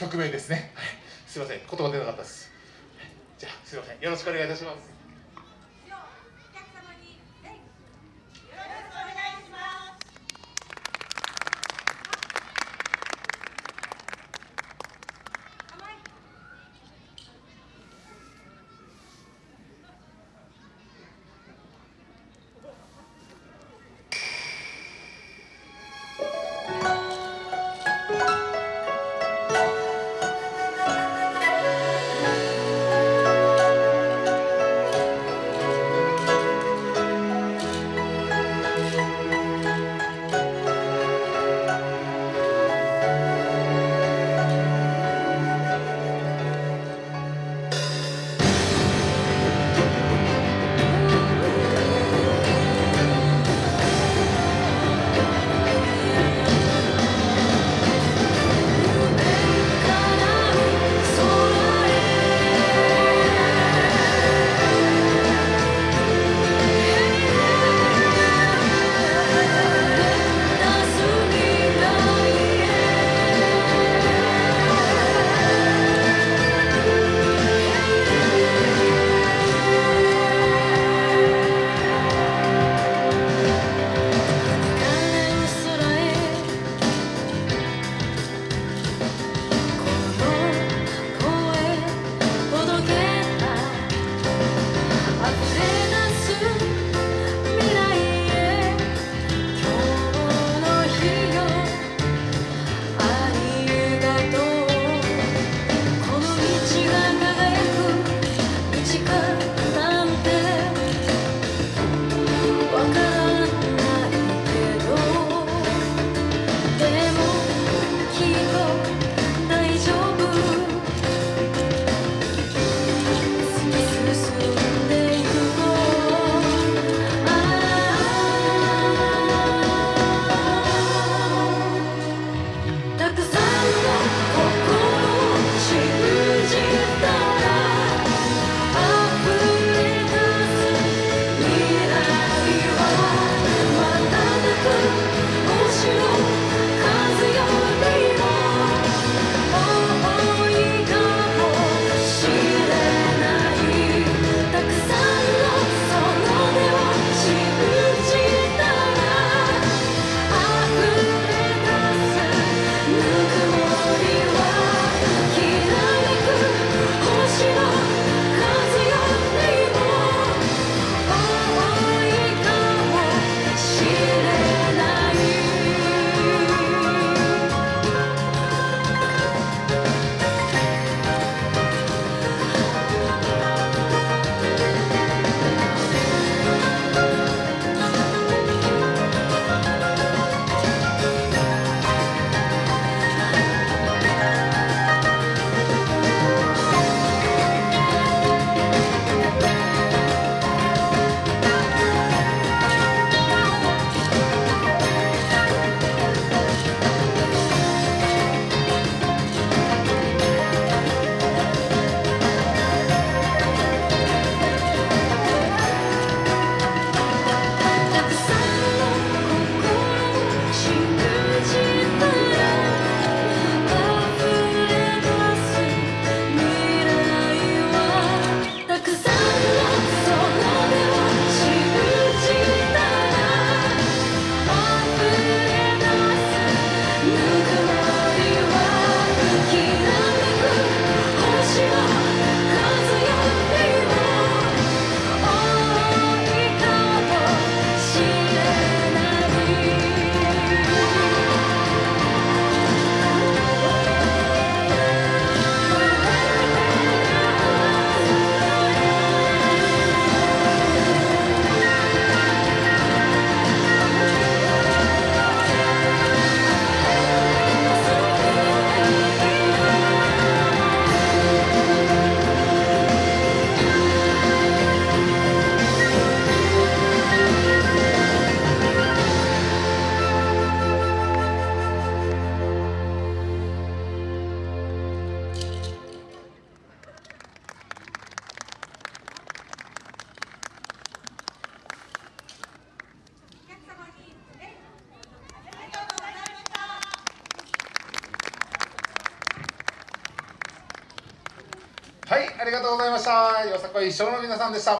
曲名ですね、はい、すいません。言葉出なかったです。じゃあすいません。よろしくお願いいたします。はいありがとうございました。よさこい一生の皆さんでした。